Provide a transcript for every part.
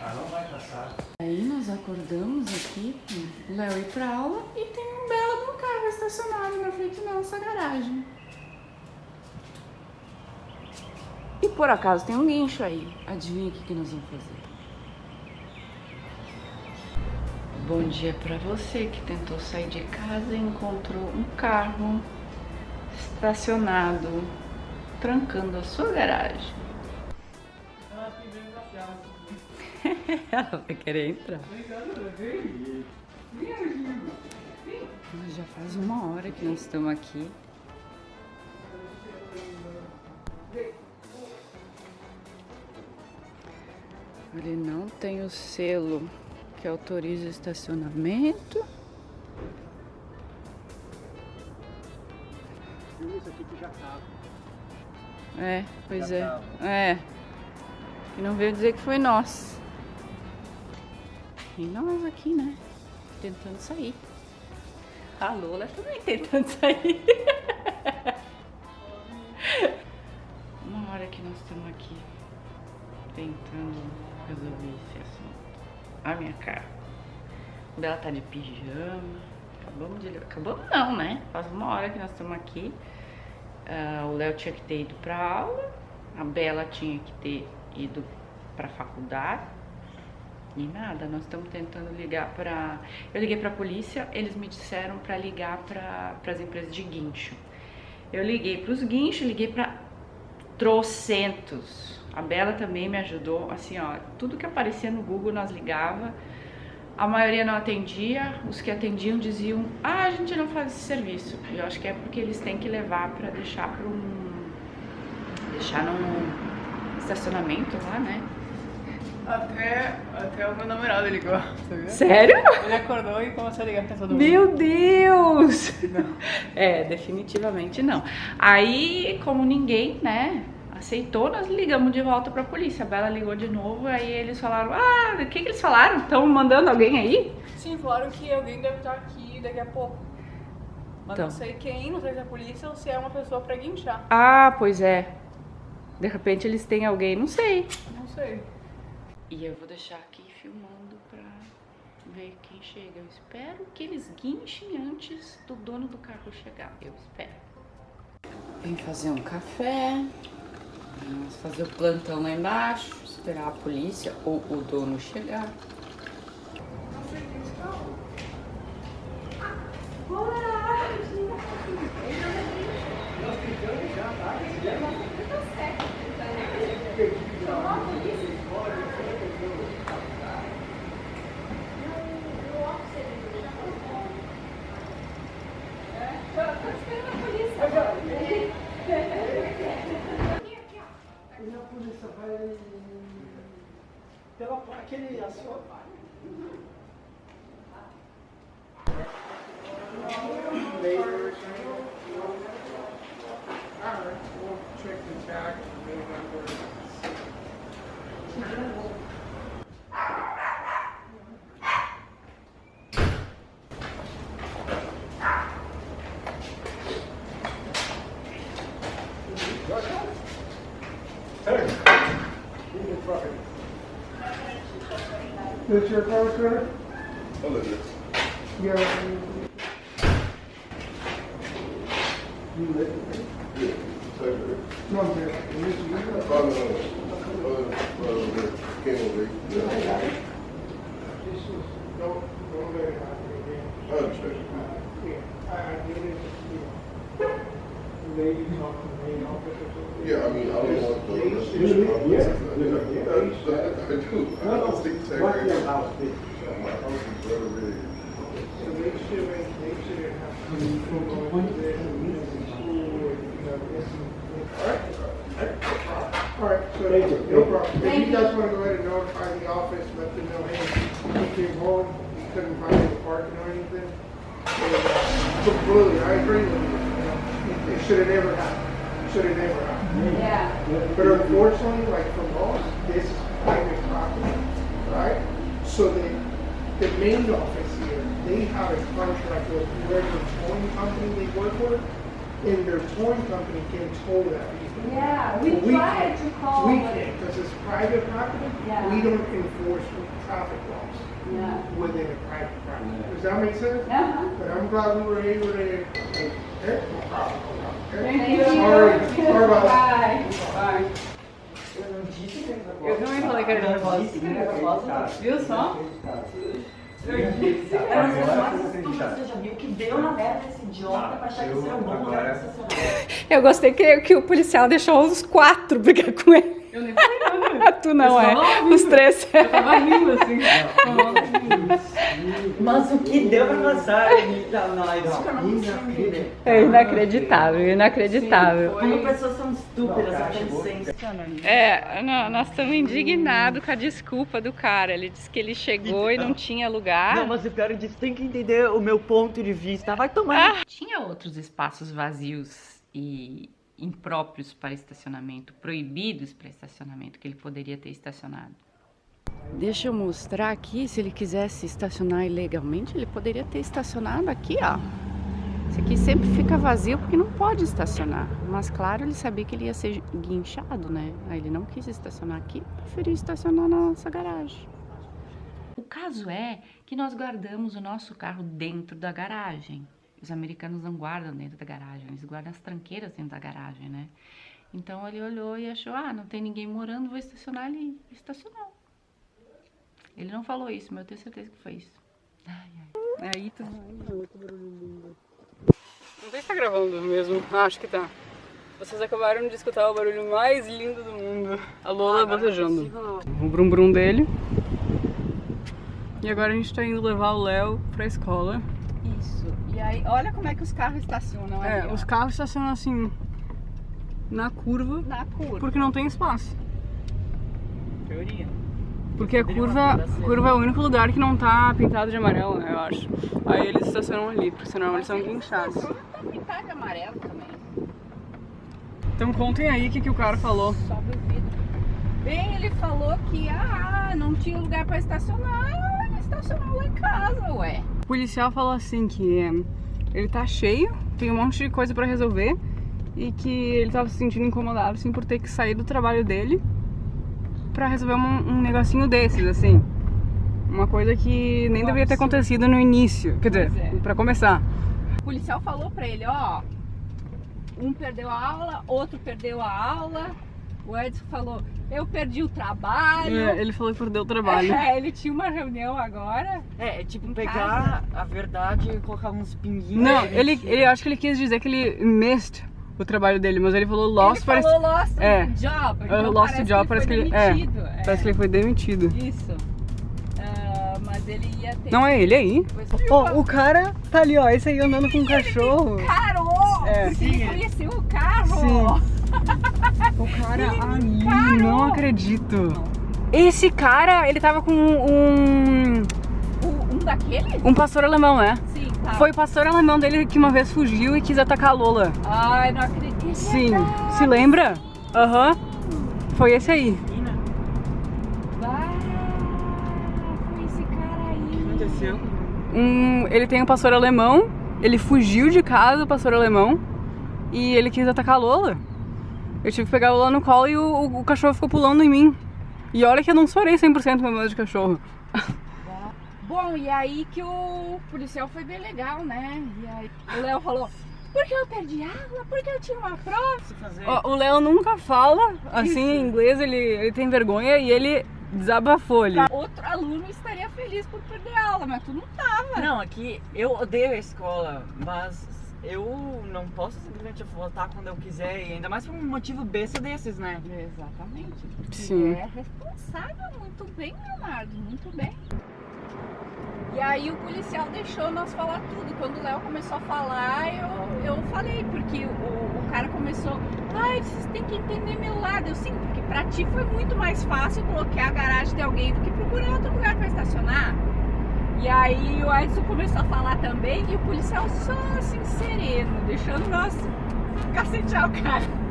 Ah, não vai passar. Aí nós acordamos aqui com o Léo ir pra aula e tem um belo de um carro estacionado na frente da nossa garagem. E por acaso tem um guincho aí. Adivinha o que, que nós vamos fazer? Bom dia pra você que tentou sair de casa e encontrou um carro estacionado, trancando a sua garagem. Ah, pedindo café. Ela vai querer entrar. Mas já faz uma hora que nós estamos aqui. Ele não tem o selo que autoriza o estacionamento. É, pois é. É. E não veio dizer que foi nós. E nós aqui, né? Tentando sair. A Lola também tentando sair. Uma hora que nós estamos aqui tentando resolver esse assunto. A minha cara. O tá de pijama. Acabamos de. Acabamos não, né? Faz uma hora que nós estamos aqui. Ah, o Léo tinha que ter ido pra aula, a Bela tinha que ter ido pra faculdade. E nada, nós estamos tentando ligar pra. Eu liguei pra polícia, eles me disseram pra ligar pra as empresas de guincho. Eu liguei pros guinchos, liguei pra trocentos. A Bela também me ajudou, assim, ó, tudo que aparecia no Google nós ligava. A maioria não atendia, os que atendiam diziam: "Ah, a gente não faz esse serviço". Eu acho que é porque eles têm que levar pra deixar para um deixar num estacionamento lá, né? Até, até o meu namorado ligou, sabia? Sério? Ele acordou e começou a ligar pra todo mundo. Meu Deus! Não. É, definitivamente não. Aí, como ninguém, né, aceitou, nós ligamos de volta pra polícia. A Bela ligou de novo, aí eles falaram: Ah, o que, que eles falaram? Estão mandando alguém aí? Sim, falaram que alguém deve estar aqui daqui a pouco. Mas Então. não sei quem, não sei se é a polícia ou se é uma pessoa pra guinchar. Ah, pois é. De repente eles têm alguém, não sei. Não sei. E eu vou deixar aqui filmando pra ver quem chega. Eu espero que eles guinchem antes do dono do carro chegar. Eu espero. Vim fazer um café. Vamos fazer o plantão lá embaixo. Esperar a polícia ou o dono chegar. pela, aquele all right, we'll check the tag and. That's where That's your car, sir? Yeah. You live? No, I'm there. This is your car? This is, don't, don't let it happen again. Yeah, I, I did it, you know. The lady talked to the main office or something. Yeah, I mean, I don't want the. They used to- Yeah, Yeah. I do. you Thank you. If you guys want to go ahead and notify the office, let them know, hey, we came home, couldn't find any parking or anything. Completely, I agree with you. it should have never happened. Should have never happened. Yeah. But unfortunately, like for most, this so the, the main office here, they have a contract with whoever towing company they work with, and their towing company can tow that vehicle. Yeah, we But we tried can't. to call, We but- can't, because it's private property. Yeah. We don't enforce traffic laws Yeah. within a private property. Does that make sense? Uh-huh. But I'm glad we were able to, okay, no problem. Okay? Thank you. Sorry, sorry about that. Bye. Bye. Eu também falei que era nervosa. Viu só? Você já viu que deu na merda esse idiota pra achar que isso era um bom lugar pra estacionar. Eu gostei que, que o policial deixou os quatro brigar com ele. Eu nem falei nada. tu não é. Os três. Eu tava rindo assim. Mas o que deu pra passar? É inacreditável, inacreditável. Como pessoas são estúpidas, não tem senso. É, não, nós estamos indignados com a desculpa do cara. Ele disse que ele chegou e não tinha lugar. Não, mas o pior disso, tem que entender o meu ponto de vista. Vai tomar. Tinha outros espaços vazios e impróprios para estacionamento, proibidos para estacionamento, que ele poderia ter estacionado. Deixa eu mostrar aqui, se ele quisesse estacionar ilegalmente, ele poderia ter estacionado aqui, ó. Esse aqui sempre fica vazio porque não pode estacionar. Mas claro, ele sabia que ele ia ser guinchado, né? Aí ele não quis estacionar aqui, preferiu estacionar na nossa garagem. O caso é que nós guardamos o nosso carro dentro da garagem. Os americanos não guardam dentro da garagem, eles guardam as tranqueiras dentro da garagem, né? Então ele olhou e achou, ah, não tem ninguém morando, vou estacionar ali. E Estacionou. Ele não falou isso, mas eu tenho certeza que foi isso. Aí tu Não sei se tá gravando mesmo. Acho que tá. Vocês acabaram de escutar o barulho mais lindo do mundo. A Lola bocejando. O brum brum dele. E agora a gente tá indo levar o Léo pra escola. Isso. E aí, olha como é que os carros estacionam É, ali, ó. os carros estacionam assim na curva Na curva. porque não tem espaço. Teoria. Porque a curva, a curva é o único lugar que não tá pintado de amarelo, né, eu acho. Aí eles estacionam ali, porque senão eles são guinchados. Pintar de amarelo também. Então contem aí o que, que o cara falou. Sobe o vidro. Bem, ele falou que ah, não tinha lugar pra estacionar. Ele estacionou lá em casa, ué. O policial falou assim que é, ele tá cheio, tem um monte de coisa pra resolver e que ele tava se sentindo incomodado assim por ter que sair do trabalho dele pra resolver um, um negocinho desses, assim. Uma coisa que nem deveria ter acontecido no início, quer dizer, Pois é. pra começar. O policial falou pra ele, ó. Um perdeu a aula, outro perdeu a aula. O Edson falou, eu perdi o trabalho. É, ele falou que perdeu o trabalho. É, ele tinha uma reunião agora. É, é tipo pegar a verdade e colocar uns pinguinhos. Não, ele, ele acho que ele quis dizer que ele missed o trabalho dele, mas ele falou lost, ele parece, falou lost é. job. Uh, Então lost parece job, que parece ele que foi ele- é. demitido. É. parece que ele foi demitido. Isso. Ah, mas ele ia ter... Não é ele aí? Ó, o cara tá ali, ó, esse aí andando com um cachorro. É. Porque ele conheceu o carro! Sim. O cara ali, não acredito. Esse cara, ele tava com um, um daqueles? um pastor alemão, né? Sim, tá. Foi o pastor alemão dele que uma vez fugiu e quis atacar a Lola. Ai, não acredito. Sim, se lembra? Aham. Foi esse aí. Ah, foi esse cara aí. aconteceu? Um, ele tem um pastor alemão, ele fugiu de casa, o pastor alemão, e ele quis atacar a Lola. Eu tive que pegar a Lola no colo e o, o- o cachorro ficou pulando em mim. E olha que eu não sorei 100% meu medo de cachorro. Bom, e aí que o policial foi bem legal, né? E aí o Léo falou, porque eu perdi aula, porque eu tinha uma prova. O Léo nunca fala assim em inglês, ele, ele tem vergonha e ele desabafou ali. Outro aluno estaria feliz por perder aula, mas tu não tava. Não, aqui eu odeio a escola, mas eu não posso simplesmente voltar quando eu quiser, e ainda mais por um motivo besta desses, né? Exatamente. Sim. É responsável, muito bem, Leonardo, muito bem. E aí o policial deixou nós falar tudo. Quando o Léo começou a falar, eu, eu falei, porque o, o cara começou, ai, vocês têm que entender meu lado. Eu sim, porque pra ti foi muito mais fácil bloquear a garagem de alguém do que procurar outro lugar pra estacionar. E aí o Edson começou a falar também e o policial só assim, sereno, deixando nós cacetear o cara.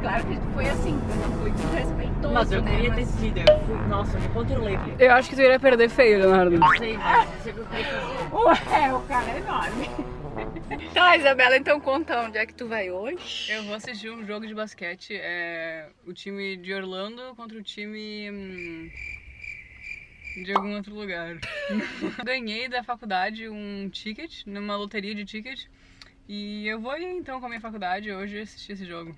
Claro que foi assim, foi desrespeitoso, Mas eu né? queria ter sido, eu fui, nossa, eu me controlei. Eu acho que tu iria perder feio, Leonardo. Não sei, mas sei o que. Ué, o cara é enorme. Tá, Isabela, então conta onde é que tu vai hoje. Eu vou assistir um jogo de basquete, é o time de Orlando contra o time hum, de algum outro lugar. Ganhei da faculdade um ticket, numa loteria de ticket, e eu vou ir então com a minha faculdade hoje assistir esse jogo.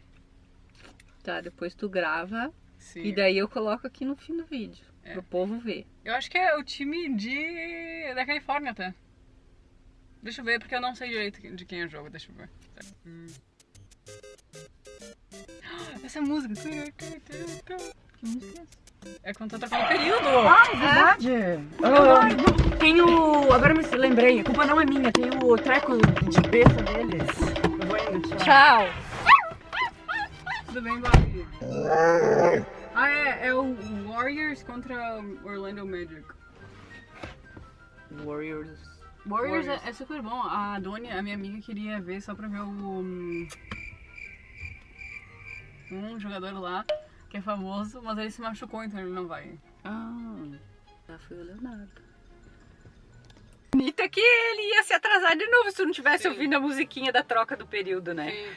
Tá, depois tu grava Sim. e daí eu coloco aqui no fim do vídeo, É. pro povo ver. Eu acho que é o time de da Califórnia até. Deixa eu ver, porque eu não sei direito de quem é o jogo, deixa eu ver. Hum. Essa música. Que música é essa? É quando tá trocando período. Ah, é verdade! Ah, tem o. Agora me lembrei, a culpa não é minha, tem o treco de besta deles. Eu vou indo, tchau. Tchau! Tudo bem, Bobby? Ah, é, é o Warriors contra Orlando Magic. Warriors. Warriors, É, é super bom. A Doni, a minha amiga, queria ver só pra ver o. hum, Um jogador lá que é famoso, mas ele se machucou, então ele não vai. Ah, já foi o Leonardo. Bonita que ele ia se atrasar de novo se tu não tivesse Sim. ouvindo a musiquinha da troca do período, né? Sim.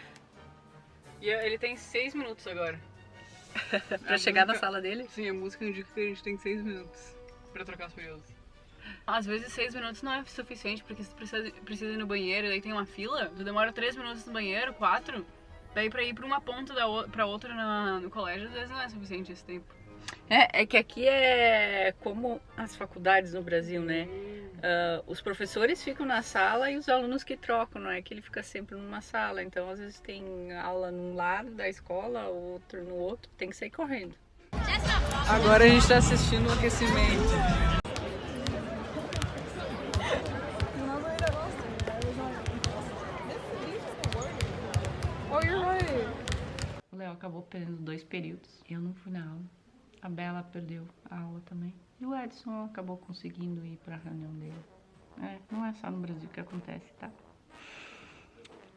E ele tem seis minutos agora. Pra A chegar na música- sala dele. Sim, a música indica que a gente tem seis minutos pra trocar os períodos. Às vezes seis minutos não é suficiente, porque se tu precisa, precisa ir no banheiro e daí tem uma fila, tu demora três minutos no banheiro, quatro. Daí pra ir pra uma ponta da o- pra outra na- no colégio, às vezes não é suficiente esse tempo. É, é que aqui é como as faculdades no Brasil, né? Ah, os professores ficam na sala e os alunos que trocam, não é que ele fica sempre numa sala. Então, às vezes tem aula num lado da escola, outro no outro, tem que sair correndo. Agora a gente tá assistindo o aquecimento. Acabou perdendo dois períodos. Eu não fui na aula. A Bela perdeu a aula também. E o Edson acabou conseguindo ir pra reunião dele. É, não é só no Brasil que acontece, tá?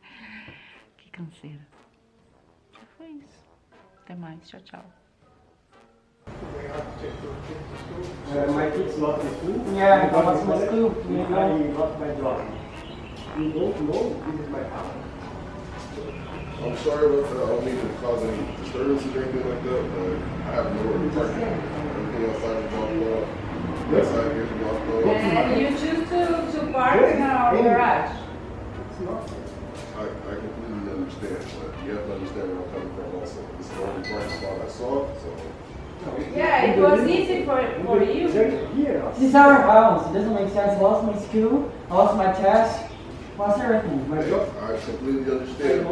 Que canseira. Já foi isso. Até mais. Tchau, tchau. Uh, my kids lost the school. Yeah, lost my of school. it, I lost my job. You don't know this is my house. I'm sorry about that. I don't mean to cause any disturbances or anything like that, but I have nowhere to park. Everything outside is blocked off. Outside here is blocked off. And you choose to, to park in our garage. It's not. I, I completely understand, but you have to understand where I'm coming from also. This is the only parking spot I saw, so. Yeah, it was easy for, for you. There's. This is our house, it doesn't make sense. I lost my school, I lost my test, lost everything. I, completely understand,